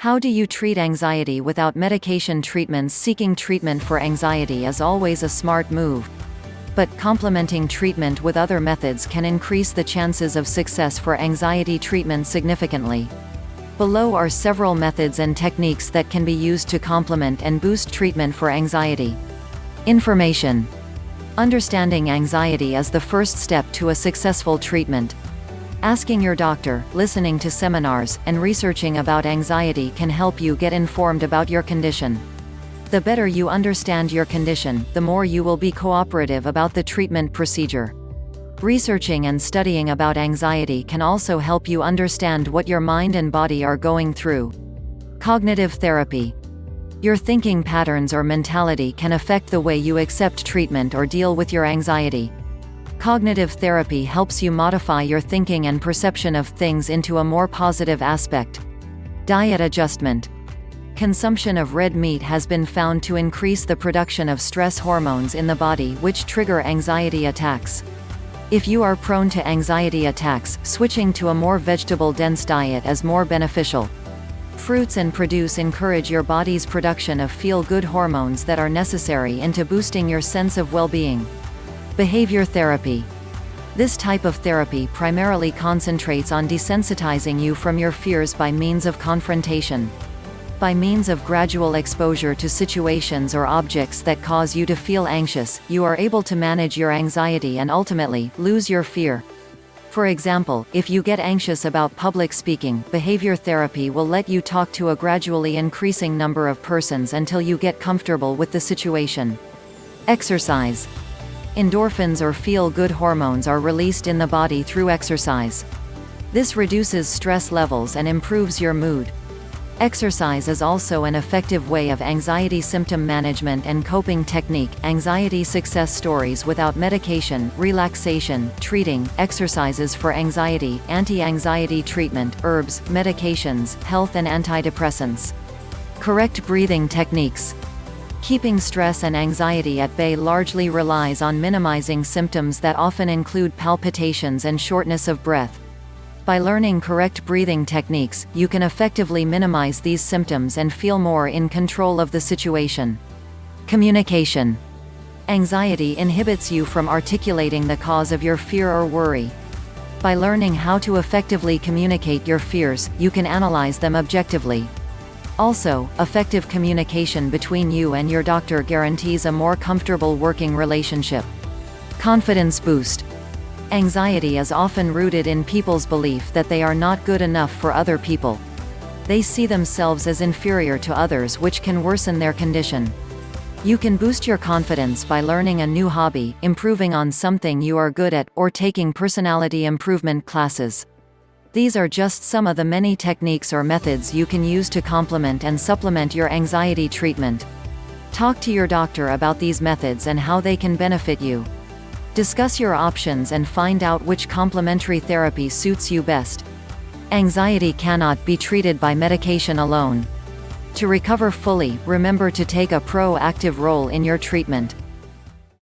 How do you treat anxiety without medication treatments Seeking treatment for anxiety is always a smart move. But, complementing treatment with other methods can increase the chances of success for anxiety treatment significantly. Below are several methods and techniques that can be used to complement and boost treatment for anxiety. Information. Understanding anxiety is the first step to a successful treatment. Asking your doctor, listening to seminars, and researching about anxiety can help you get informed about your condition. The better you understand your condition, the more you will be cooperative about the treatment procedure. Researching and studying about anxiety can also help you understand what your mind and body are going through. Cognitive therapy. Your thinking patterns or mentality can affect the way you accept treatment or deal with your anxiety. Cognitive therapy helps you modify your thinking and perception of things into a more positive aspect. Diet adjustment. Consumption of red meat has been found to increase the production of stress hormones in the body which trigger anxiety attacks. If you are prone to anxiety attacks, switching to a more vegetable-dense diet is more beneficial. Fruits and produce encourage your body's production of feel-good hormones that are necessary into boosting your sense of well-being. Behavior therapy. This type of therapy primarily concentrates on desensitizing you from your fears by means of confrontation. By means of gradual exposure to situations or objects that cause you to feel anxious, you are able to manage your anxiety and ultimately, lose your fear. For example, if you get anxious about public speaking, behavior therapy will let you talk to a gradually increasing number of persons until you get comfortable with the situation. Exercise. Endorphins or feel-good hormones are released in the body through exercise. This reduces stress levels and improves your mood. Exercise is also an effective way of anxiety symptom management and coping technique, anxiety success stories without medication, relaxation, treating, exercises for anxiety, anti-anxiety treatment, herbs, medications, health and antidepressants. Correct breathing techniques. Keeping stress and anxiety at bay largely relies on minimizing symptoms that often include palpitations and shortness of breath. By learning correct breathing techniques, you can effectively minimize these symptoms and feel more in control of the situation. Communication. Anxiety inhibits you from articulating the cause of your fear or worry. By learning how to effectively communicate your fears, you can analyze them objectively, also, effective communication between you and your doctor guarantees a more comfortable working relationship. Confidence boost. Anxiety is often rooted in people's belief that they are not good enough for other people. They see themselves as inferior to others which can worsen their condition. You can boost your confidence by learning a new hobby, improving on something you are good at, or taking personality improvement classes. These are just some of the many techniques or methods you can use to complement and supplement your anxiety treatment. Talk to your doctor about these methods and how they can benefit you. Discuss your options and find out which complementary therapy suits you best. Anxiety cannot be treated by medication alone. To recover fully, remember to take a proactive role in your treatment.